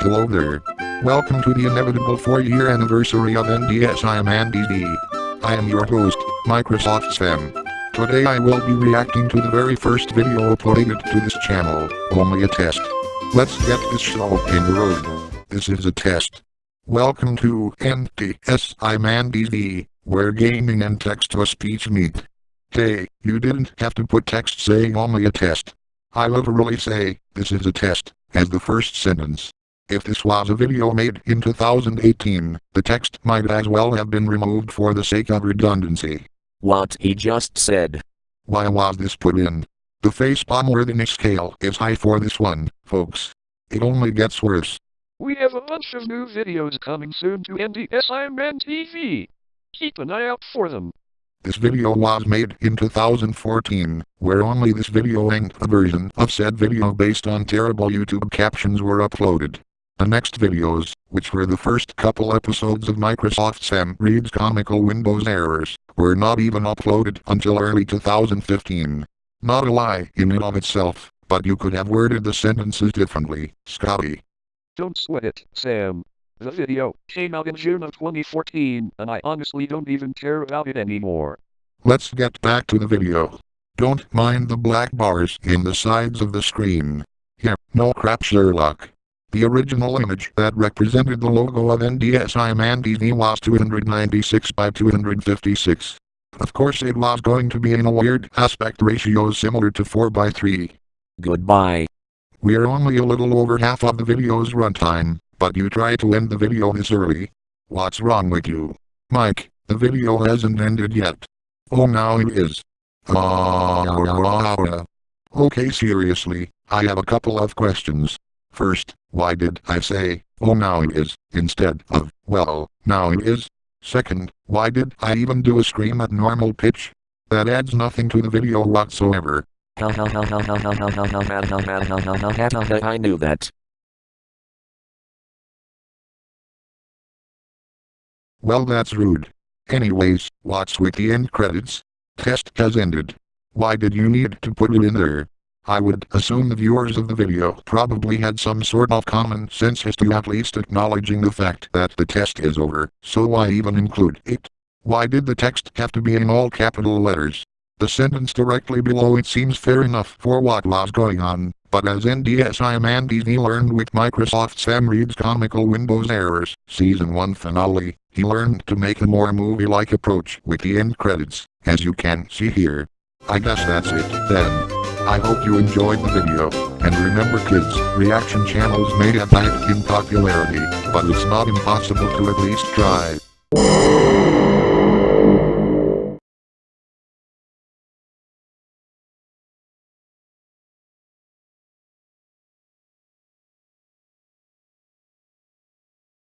Hello there. Welcome to the inevitable 4-year anniversary of NDS I am Andy D. I am your host, Microsoft Sam. Today I will be reacting to the very first video uploaded to this channel, only a test. Let's get this show in the road. This is a test. Welcome to NDS I'm Andy D, where gaming and text-to-speech meet. Hey, you didn't have to put text saying only a test. I literally say, this is a test, as the first sentence. If this was a video made in 2018, the text might as well have been removed for the sake of redundancy. What he just said. Why was this put in? The facepalm worthiness scale is high for this one, folks. It only gets worse. We have a bunch of new videos coming soon to NDS Iron Man TV. Keep an eye out for them. This video was made in 2014, where only this video-length version of said video based on terrible YouTube captions were uploaded. The next videos, which were the first couple episodes of Microsoft Sam Reads Comical Windows Errors, were not even uploaded until early 2015. Not a lie in and of itself, but you could have worded the sentences differently, Scotty. Don't sweat it, Sam. The video came out in June of 2014, and I honestly don't even care about it anymore. Let's get back to the video. Don't mind the black bars in the sides of the screen. Yeah, no crap Sherlock. The original image that represented the logo of NDSI ManDV was 296 by 256. Of course it was going to be in a weird aspect ratio similar to 4 by 3. Goodbye. We're only a little over half of the video's runtime, but you try to end the video this early. What's wrong with you? Mike, the video hasn't ended yet. Oh now it is. Ah, ah, ah, ah. okay seriously, I have a couple of questions. First, why did I say, oh now it is, instead of, well, now it is? Second, why did I even do a scream at normal pitch? That adds nothing to the video whatsoever. I knew that. Well that's rude. Anyways, what's with the end credits? Test has ended. Why did you need to put it in there? I would assume the viewers of the video probably had some sort of common sense as to at least acknowledging the fact that the test is over, so why even include it? Why did the text have to be in all capital letters? The sentence directly below it seems fair enough for what was going on, but as NDSI Man DV learned with Microsoft Sam Reads Comical Windows Errors, Season 1 finale, he learned to make a more movie-like approach with the end credits, as you can see here. I guess that's it, then. I hope you enjoyed the video, and remember kids, reaction channels may have died in popularity, but it's not impossible to at least try.